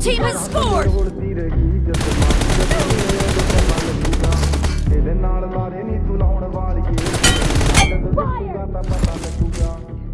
team has scored!